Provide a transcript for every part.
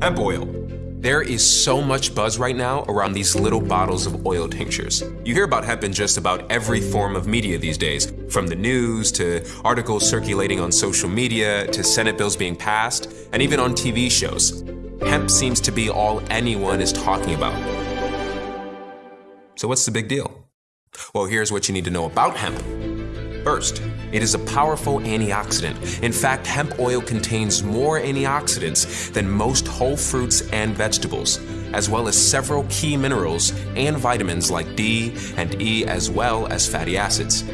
Hemp oil. There is so much buzz right now around these little bottles of oil tinctures. You hear about hemp in just about every form of media these days, from the news to articles circulating on social media to Senate bills being passed, and even on TV shows. Hemp seems to be all anyone is talking about. So, what's the big deal? Well, here's what you need to know about hemp. First, it is a powerful antioxidant. In fact, hemp oil contains more antioxidants than most whole fruits and vegetables, as well as several key minerals and vitamins like D and E, as well as fatty acids.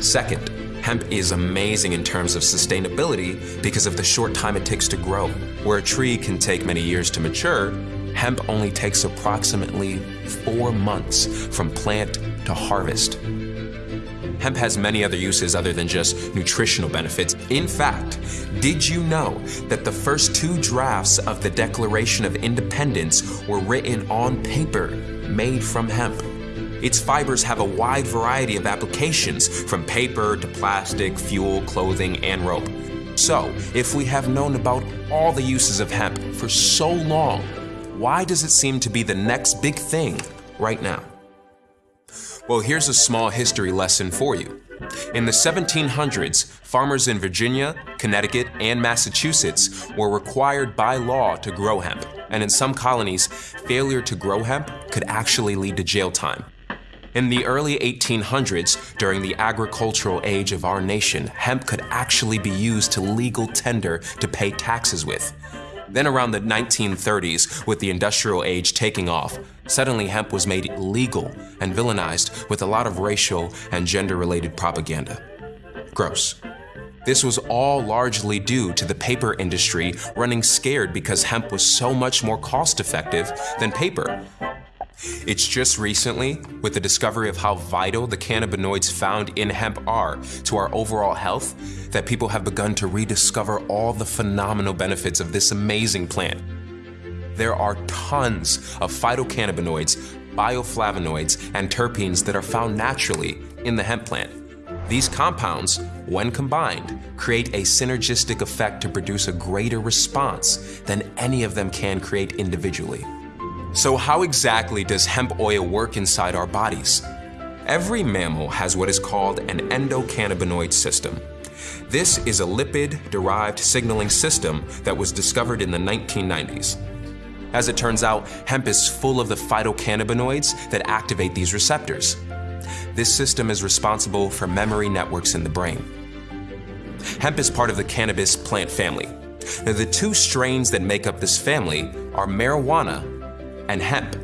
Second, hemp is amazing in terms of sustainability because of the short time it takes to grow. Where a tree can take many years to mature, hemp only takes approximately four months from plant to harvest. Hemp has many other uses other than just nutritional benefits. In fact, did you know that the first two drafts of the Declaration of Independence were written on paper made from hemp? Its fibers have a wide variety of applications, from paper to plastic, fuel, clothing, and rope. So, if we have known about all the uses of hemp for so long, why does it seem to be the next big thing right now? Well, here's a small history lesson for you. In the 1700s, farmers in Virginia, Connecticut, and Massachusetts were required by law to grow hemp, and in some colonies, failure to grow hemp could actually lead to jail time. In the early 1800s, during the agricultural age of our nation, hemp could actually be used to legal tender to pay taxes with. Then around the 1930s, with the industrial age taking off, suddenly hemp was made legal and villainized with a lot of racial and gender-related propaganda. Gross. This was all largely due to the paper industry running scared because hemp was so much more cost effective than paper. It's just recently, with the discovery of how vital the cannabinoids found in hemp are to our overall health, that people have begun to rediscover all the phenomenal benefits of this amazing plant. There are tons of phytocannabinoids, bioflavonoids, and terpenes that are found naturally in the hemp plant. These compounds, when combined, create a synergistic effect to produce a greater response than any of them can create individually. So how exactly does hemp oil work inside our bodies? Every mammal has what is called an endocannabinoid system. This is a lipid-derived signaling system that was discovered in the 1990s. As it turns out, hemp is full of the phytocannabinoids that activate these receptors. This system is responsible for memory networks in the brain. Hemp is part of the cannabis plant family. Now, the two strains that make up this family are marijuana and hemp.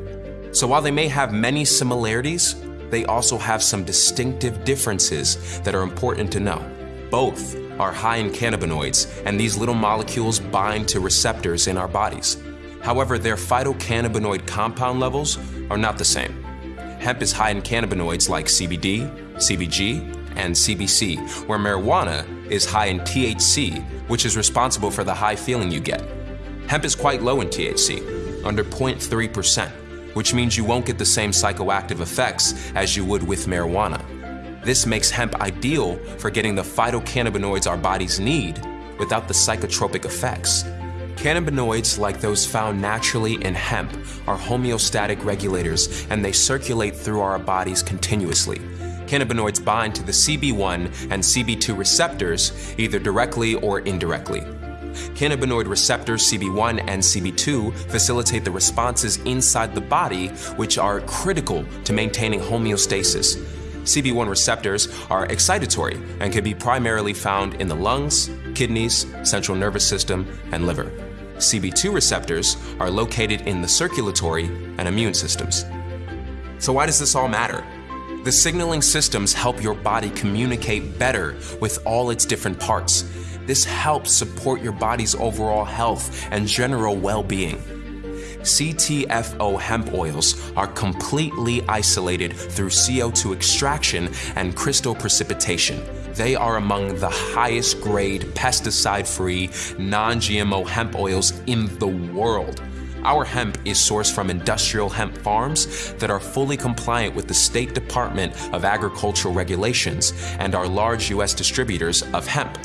So while they may have many similarities, they also have some distinctive differences that are important to know. Both are high in cannabinoids, and these little molecules bind to receptors in our bodies. However, their phytocannabinoid compound levels are not the same. Hemp is high in cannabinoids like CBD, CBG, and CBC, where marijuana is high in THC, which is responsible for the high feeling you get. Hemp is quite low in THC, under 0.3%, which means you won't get the same psychoactive effects as you would with marijuana. This makes hemp ideal for getting the phytocannabinoids our bodies need without the psychotropic effects. Cannabinoids, like those found naturally in hemp, are homeostatic regulators and they circulate through our bodies continuously. Cannabinoids bind to the CB1 and CB2 receptors either directly or indirectly. Cannabinoid receptors CB1 and CB2 facilitate the responses inside the body, which are critical to maintaining homeostasis. CB1 receptors are excitatory and can be primarily found in the lungs, kidneys, central nervous system, and liver. CB2 receptors are located in the circulatory and immune systems. So why does this all matter? The signaling systems help your body communicate better with all its different parts, this helps support your body's overall health and general well-being. CTFO hemp oils are completely isolated through CO2 extraction and crystal precipitation. They are among the highest grade pesticide-free, non-GMO hemp oils in the world. Our hemp is sourced from industrial hemp farms that are fully compliant with the State Department of Agricultural regulations and are large U.S. distributors of hemp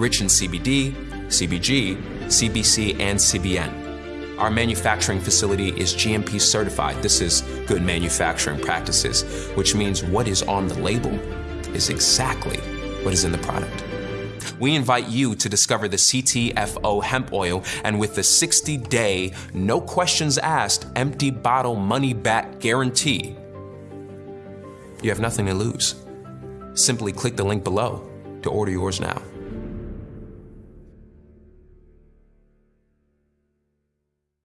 rich in CBD, CBG, CBC, and CBN. Our manufacturing facility is GMP certified. This is good manufacturing practices, which means what is on the label is exactly what is in the product. We invite you to discover the CTFO hemp oil, and with the 60 day, no questions asked, empty bottle money back guarantee, you have nothing to lose. Simply click the link below to order yours now.